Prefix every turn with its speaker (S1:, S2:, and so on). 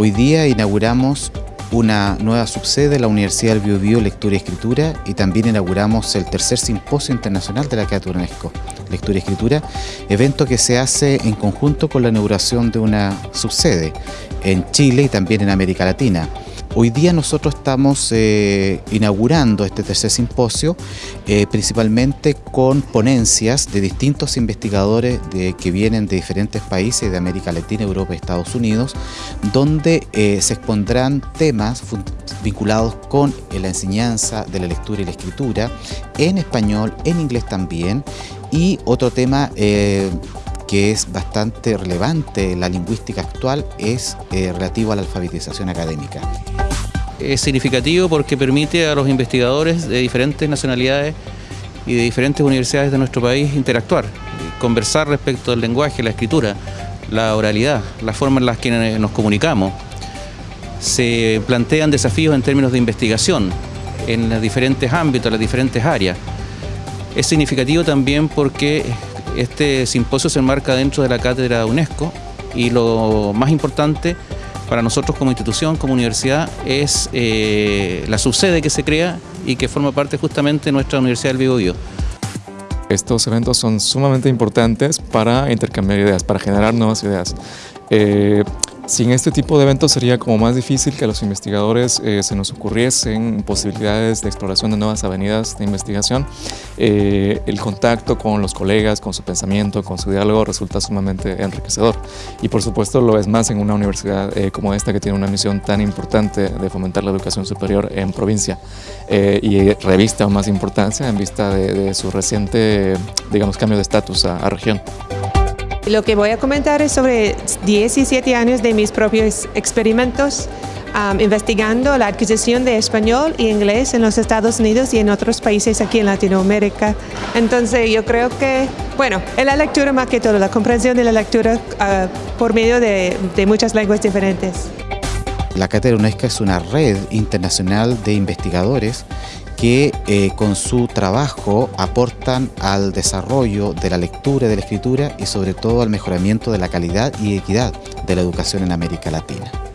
S1: Hoy día inauguramos una nueva subsede de la Universidad del Biobío Lectura y Escritura y también inauguramos el tercer simposio internacional de la Cátedra UNESCO, Lectura y Escritura, evento que se hace en conjunto con la inauguración de una subsede en Chile y también en América Latina. Hoy día nosotros estamos eh, inaugurando este tercer simposio eh, principalmente con ponencias de distintos investigadores que vienen de diferentes países de América Latina, Europa y Estados Unidos, donde eh, se expondrán temas vinculados con la enseñanza de la lectura y la escritura en español, en inglés también, y otro tema que es bastante relevante la lingüística actual es eh, relativo a la alfabetización académica.
S2: Es significativo porque permite a los investigadores de diferentes nacionalidades y de diferentes universidades de nuestro país interactuar, conversar respecto al lenguaje, la escritura, la oralidad, la forma en la que nos comunicamos. Se plantean desafíos en términos de investigación en los diferentes ámbitos, las diferentes áreas. Es significativo también porque este simposio se enmarca dentro de la cátedra UNESCO y lo más importante para nosotros como institución, como universidad, es eh, la subsede que se crea y que forma parte justamente de nuestra Universidad del Biobío.
S3: Estos eventos son sumamente importantes para intercambiar ideas, para generar nuevas ideas. Eh, sin este tipo de eventos sería como más difícil que a los investigadores eh, se nos ocurriesen posibilidades de exploración de nuevas avenidas de investigación. Eh, el contacto con los colegas, con su pensamiento, con su diálogo resulta sumamente enriquecedor. Y por supuesto lo es más en una universidad eh, como esta que tiene una misión tan importante de fomentar la educación superior en provincia y revista más importancia en vista de, su reciente digamos, cambio de estatus a región.
S4: Lo que voy a comentar es sobre 17 años de mis propios experimentos investigando la adquisición de español y inglés en los Estados Unidos y en otros países aquí en Latinoamérica. Entonces yo creo que, bueno, en la lectura más que todo, la comprensión de la lectura ah, por medio de, de muchas lenguas diferentes.
S1: La Cátedra UNESCO es una red internacional de investigadores que eh, con su trabajo aportan al desarrollo de la lectura y de la escritura y sobre todo al mejoramiento de la calidad y equidad de la educación en América Latina.